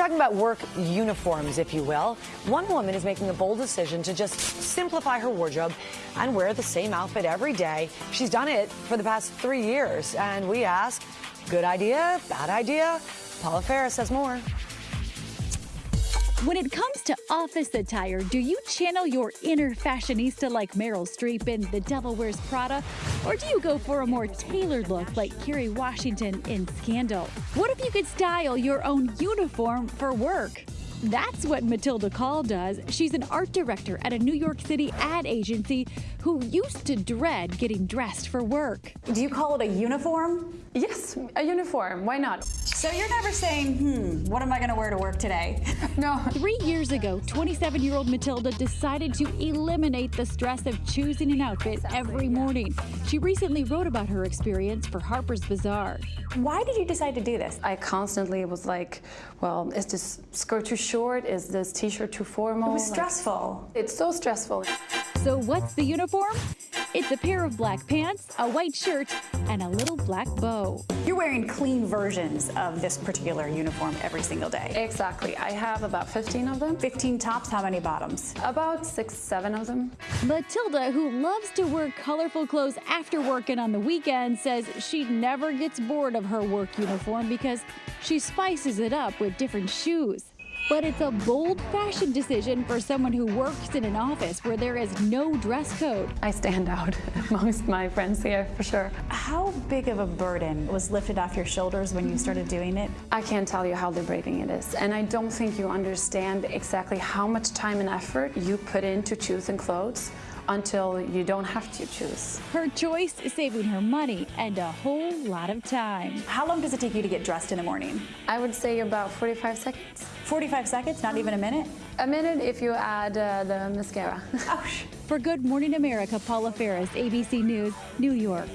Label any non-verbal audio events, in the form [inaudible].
talking about work uniforms, if you will. One woman is making a bold decision to just simplify her wardrobe and wear the same outfit every day. She's done it for the past three years. And we ask, good idea, bad idea? Paula Faris says more. When it comes to office attire, do you channel your inner fashionista like Meryl Streep in The Devil Wears Prada? Or do you go for a more tailored look like Kerry Washington in Scandal? What if you could style your own uniform for work? That's what Matilda Kahl does. She's an art director at a New York City ad agency who used to dread getting dressed for work. Do you call it a uniform? Yes, a uniform. Why not? So you're never saying, hmm, what am I going to wear to work today? [laughs] No. Three years ago, 27 year old Matilda decided to eliminate the stress of choosing an outfit every morning. She recently wrote about her experience for Harper's Bazaar. Why did you decide to do this? I constantly was like, well, is this skirt too short? Is this t-shirt too formal? It was Like, stressful. it's so stressful. So, what's the uniform? It's a pair of black pants, a white shirt, and a little black bow. You're wearing clean versions of this particular uniform every single day. Exactly. I have about 15 of them. 15 tops, how many bottoms? About six, seven of them. Matilda, who loves to wear colorful clothes after work and on the weekend, says she never gets bored of her work uniform because she spices it up with different shoes. But it's a bold fashion decision for someone who works in an office where there is no dress code. I stand out [laughs] amongst my friends here for sure. How big of a burden was lifted off your shoulders when you started doing it? I can't tell you how liberating it is. And I don't think you understand exactly how much time and effort you put into choosing clothes until you don't have to choose. Her choice is saving her money and a whole lot of time. How long does it take you to get dressed in the morning? I would say about 45 seconds. 45 seconds, not even a minute? A minute if you add uh, the mascara. Ouch. For Good Morning America, Paula Faris, ABC News, New York.